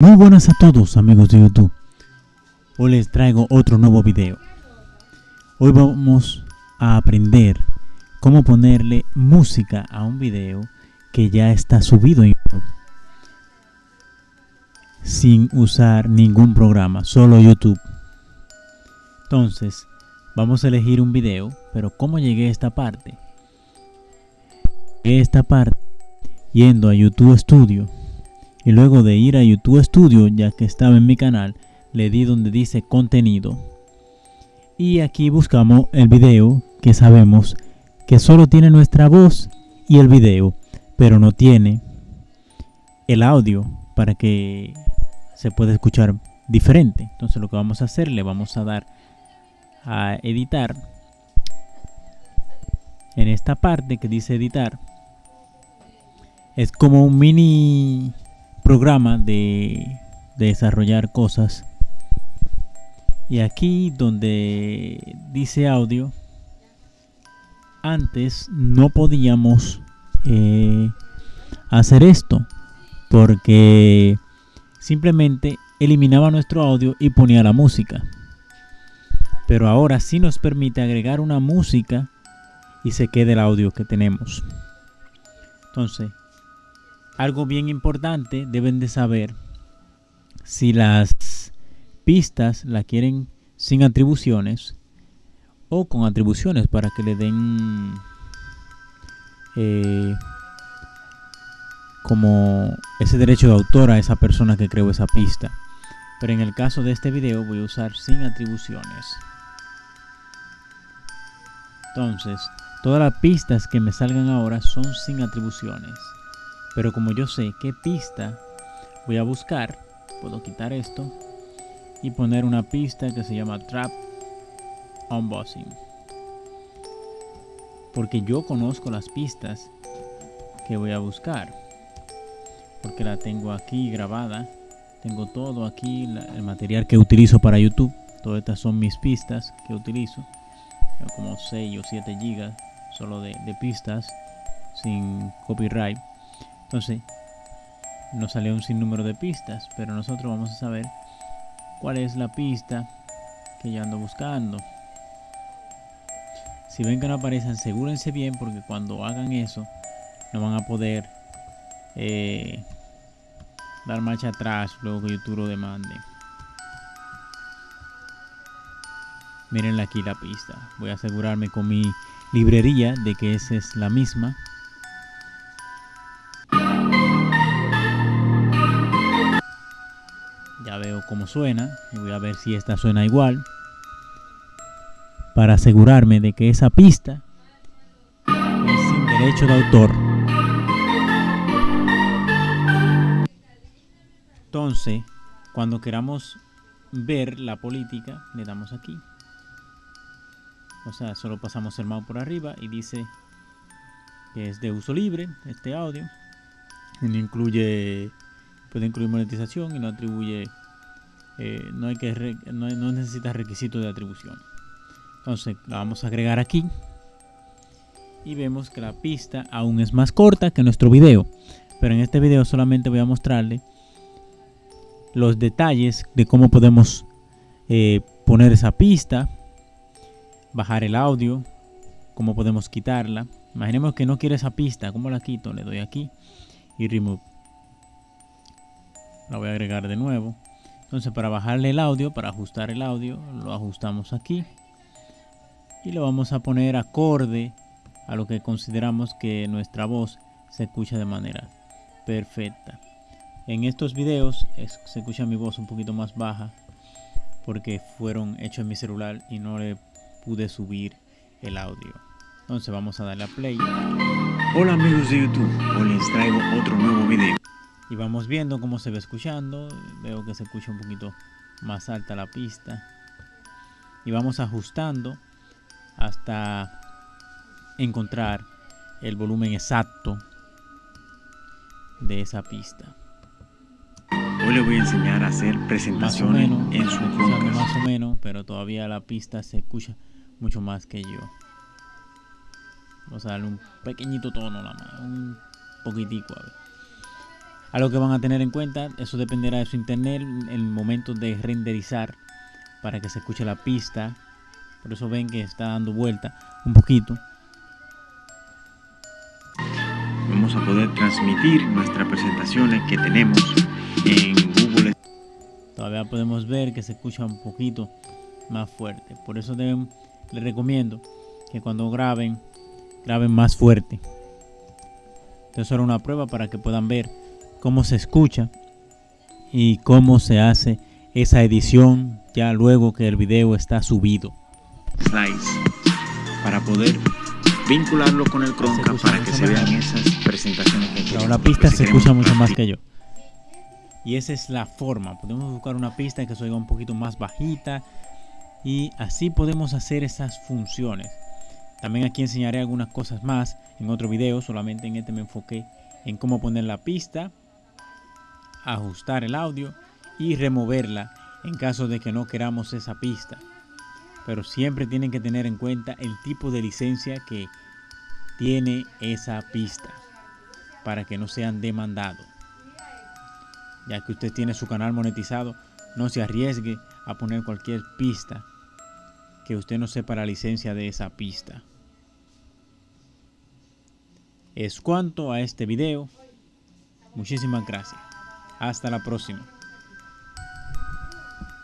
Muy buenas a todos amigos de YouTube. Hoy les traigo otro nuevo video. Hoy vamos a aprender cómo ponerle música a un video que ya está subido en YouTube. Sin usar ningún programa, solo YouTube. Entonces, vamos a elegir un video, pero ¿cómo llegué a esta parte? Llegué a esta parte yendo a YouTube Studio y luego de ir a YouTube Studio ya que estaba en mi canal le di donde dice contenido. Y aquí buscamos el video que sabemos que solo tiene nuestra voz y el video pero no tiene el audio para que se pueda escuchar diferente. Entonces lo que vamos a hacer le vamos a dar a editar. En esta parte que dice editar es como un mini programa de, desarrollar cosas. Y aquí donde dice audio antes no podíamos eh, hacer esto porque simplemente eliminaba nuestro audio y ponía la música. Pero ahora sí nos permite agregar una música y se quede el audio que tenemos. Entonces algo bien importante deben de saber si las pistas la quieren sin atribuciones o con atribuciones para que le den eh, como ese derecho de autor a esa persona que creó esa pista. Pero en el caso de este video voy a usar sin atribuciones. Entonces todas las pistas que me salgan ahora son sin atribuciones pero como yo sé qué pista voy a buscar, puedo quitar esto y poner una pista que se llama Trap Unbossing. Porque yo conozco las pistas que voy a buscar. Porque la tengo aquí grabada. Tengo todo aquí, el material que utilizo para YouTube. Todas estas son mis pistas que utilizo. Como 6 o 7 gigas solo de pistas sin copyright. Entonces, nos salió un sinnúmero de pistas, pero nosotros vamos a saber cuál es la pista que yo ando buscando. Si ven que no aparecen, asegúrense bien porque cuando hagan eso, no van a poder eh, dar marcha atrás luego que YouTube lo demande. Miren aquí la pista. Voy a asegurarme con mi librería de que esa es la misma. Cómo suena y voy a ver si esta suena igual para asegurarme de que esa pista es sin derecho de autor. Entonces, cuando queramos ver la política, le damos aquí. O sea, solo pasamos el mouse por arriba y dice que es de uso libre este audio. no incluye, puede incluir monetización y no atribuye eh, no, hay que no, no necesita requisito de atribución. Entonces la vamos a agregar aquí. Y vemos que la pista aún es más corta que nuestro video. Pero en este video solamente voy a mostrarle los detalles de cómo podemos eh, poner esa pista, bajar el audio, cómo podemos quitarla. Imaginemos que no quiere esa pista, ¿cómo la quito? Le doy aquí y remove. La voy a agregar de nuevo. Entonces para bajarle el audio, para ajustar el audio, lo ajustamos aquí. Y lo vamos a poner acorde a lo que consideramos que nuestra voz se escucha de manera perfecta. En estos videos se escucha mi voz un poquito más baja porque fueron hechos en mi celular y no le pude subir el audio. Entonces vamos a darle a play. Hola amigos de YouTube, hoy les traigo otro nuevo video y vamos viendo cómo se va escuchando. Veo que se escucha un poquito más alta la pista. Y vamos ajustando hasta encontrar el volumen exacto de esa pista. Hoy le voy a enseñar a hacer presentaciones en su más o menos pero todavía la pista se escucha mucho más que yo. Vamos a darle un pequeñito tono la un poquitico a ver Algo que van a tener en cuenta, eso dependerá de su internet, el momento de renderizar para que se escuche la pista. Por eso ven que está dando vuelta un poquito. Vamos a poder transmitir nuestras presentaciones que tenemos en Google. Todavía podemos ver que se escucha un poquito más fuerte. Por eso deben, les recomiendo que cuando graben, graben más fuerte. Entonces era una prueba para que puedan ver cómo se escucha y cómo se hace esa edición ya luego que el video está subido. Slides para poder vincularlo con el Chromecast para que se vean esas presentaciones que Ahora la pista se escucha mucho más que yo. Y esa es la forma. Podemos buscar una pista que se oiga un poquito más bajita. Y así podemos hacer esas funciones. También aquí enseñaré algunas cosas más en otro video. Solamente en este me enfoqué en cómo poner la pista, ajustar el audio y removerla en caso de que no queramos esa pista. Pero siempre tienen que tener en cuenta el tipo de licencia que tiene esa pista para que no sean demandados. Ya que usted tiene su canal monetizado, no se arriesgue a poner cualquier pista que usted no sepa la licencia de esa pista. Es cuanto a este video. Muchísimas gracias. Hasta la próxima.